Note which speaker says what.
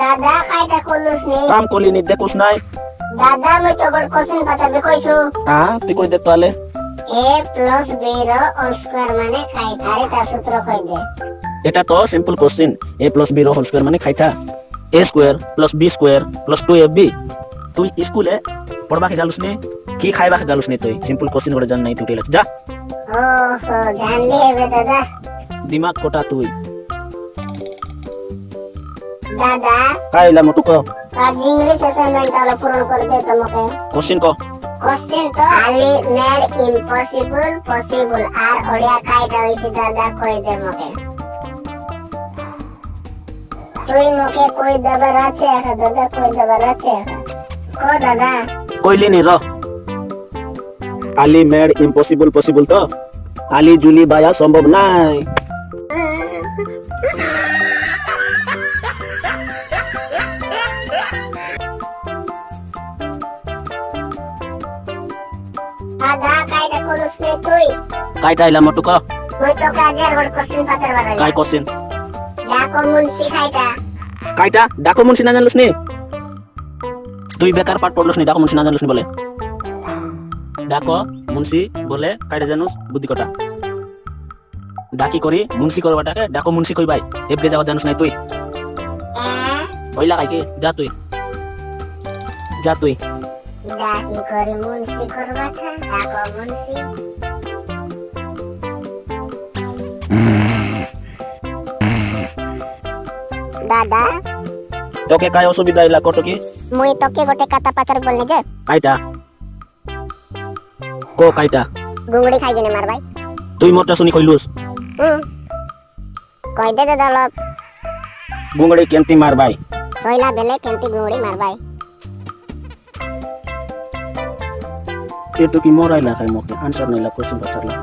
Speaker 1: দাদা খাইটা করলুস নি?
Speaker 2: কাম কলি নি দেখুস নাই।
Speaker 1: দাদা মই তো বড় কোশ্চেন পাতাবে কইছো
Speaker 2: হ্যাঁ তুই কই দে তাহলে।
Speaker 1: a প্লাস b র হোল স্কয়ার মানে খাইটা আরে তার সূত্র কই দে।
Speaker 2: এটা তো simple question A plus B র হোল স্কয়ার মানে খাইছা A square plus B square plus two A তুই স্কুলে পড়বাকে গালুস নি? কি খাইবাকে গালুস নি তুই? সিম্পল কোশ্চেন করে জান নাই তুই যা।
Speaker 1: ও জানলি হবে দাদা।
Speaker 2: দিমাগ কোটা তুই।
Speaker 1: দাদা।
Speaker 2: খাইলা মটুক
Speaker 1: আজ ইংলিশ অ্যাসাইনমেন্ট হলো পূরণ করে দে তোমাকে।
Speaker 2: কোশ্চেন ক।
Speaker 1: কোশ্চেন তো আলি মেড ইম্পসিবল পসিবল আর ওড়িয়া কাইটা হইছে দাদা কই দে মকে। তুই মকে কই দেবার আছে এখন দাদা কই দেবার আছে কো দাদা।
Speaker 2: কইলি নি র আলি মেড ইম্পসিবল পসিবল তো। আলি জুলি বায়া সম্ভব নাই।
Speaker 1: নে তুই
Speaker 2: কাইটা আইলা মটুক
Speaker 1: মই তোকে আজ আর বড় কোশ্চেন পাতার বাড়াই
Speaker 2: কাই কোশ্চেন
Speaker 1: ডাকো মুন্সি খাইটা
Speaker 2: কাইটা ডাকো মুন্সি না জানলুস নি? তুই বেকার পাঠ পড়লুস নি ডাকো মুন্সি না জানলুস নি বলে? ডাকো মুন্সি বলে কাইটা জানুস বুদ্ধি কটা ডাকি করি মুন্সি করবাটাকে ডাকো মুন্সি কই ভাই এবড়ে যাওয়া জানুস নাই তুই? ওইলা কাইকে যা তুই। যা তুই।
Speaker 1: ডাকি করে মুন্সি করবাটা ডাকো মুন্সি।
Speaker 2: কাই অসুবিধা হইলা কত কি?
Speaker 1: মুই তোকে গোটে কাতা পাচার বলনে যে।
Speaker 2: কাইটা। কো কাইটা।
Speaker 1: গুংড়ি খাই গেনে মার ভাই
Speaker 2: তুই মোরটা শুনি কইলুস।
Speaker 1: কই দে দাদা অলপ।
Speaker 2: গুঙ্গড়ি কেমতি মার ভাই
Speaker 1: সইলা বেলে কেমতি গুংড়ি মার ভাই
Speaker 2: এটু কি মোরাইলা খাই মোকে? Answer Naila question পাচারলা